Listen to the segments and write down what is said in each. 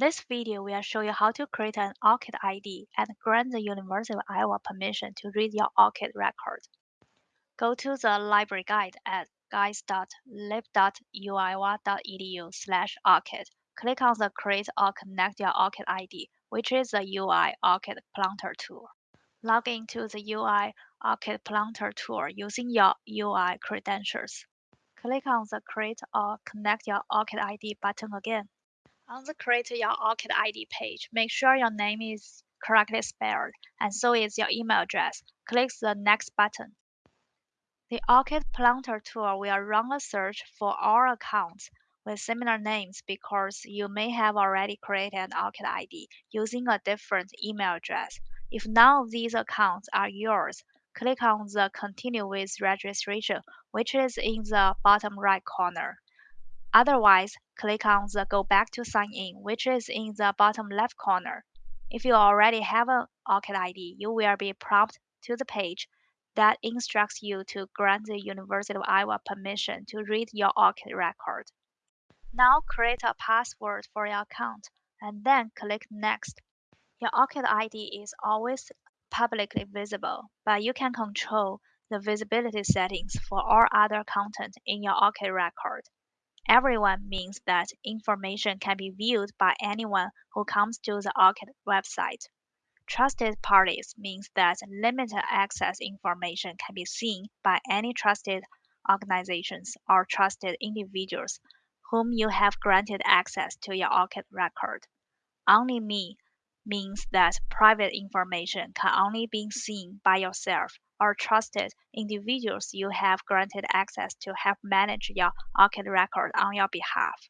This video will show you how to create an ORCID ID and grant the University of Iowa permission to read your ORCID record. Go to the library guide at guides.lib.uiowa.edu slash ORCID. Click on the Create or Connect your ORCID ID, which is the UI ORCID Planter tool. Log into the UI ORCID Planter tool using your UI credentials. Click on the Create or Connect your ORCID ID button again. On the Create Your ORCID ID page, make sure your name is correctly spelled, and so is your email address. Click the Next button. The ORCID Planter tool will run a search for all accounts with similar names because you may have already created an ORCID ID using a different email address. If none of these accounts are yours, click on the Continue with Registration, which is in the bottom right corner. Otherwise, click on the Go Back to Sign In, which is in the bottom left corner. If you already have an ORCID ID, you will be prompted to the page that instructs you to grant the University of Iowa permission to read your ORCID record. Now create a password for your account and then click Next. Your ORCID ID is always publicly visible, but you can control the visibility settings for all other content in your ORCID record. Everyone means that information can be viewed by anyone who comes to the ORCID website. Trusted parties means that limited access information can be seen by any trusted organizations or trusted individuals whom you have granted access to your ORCID record. Only me means that private information can only be seen by yourself or trusted individuals you have granted access to help manage your ORCID record on your behalf.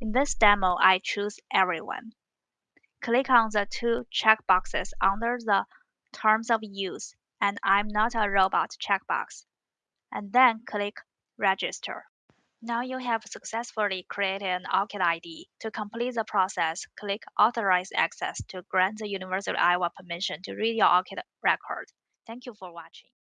In this demo, I choose everyone. Click on the two checkboxes under the Terms of Use and I'm not a robot checkbox, and then click Register. Now you have successfully created an ORCID ID. To complete the process, click Authorize Access to grant the University of Iowa permission to read your ORCID record. Thank you for watching.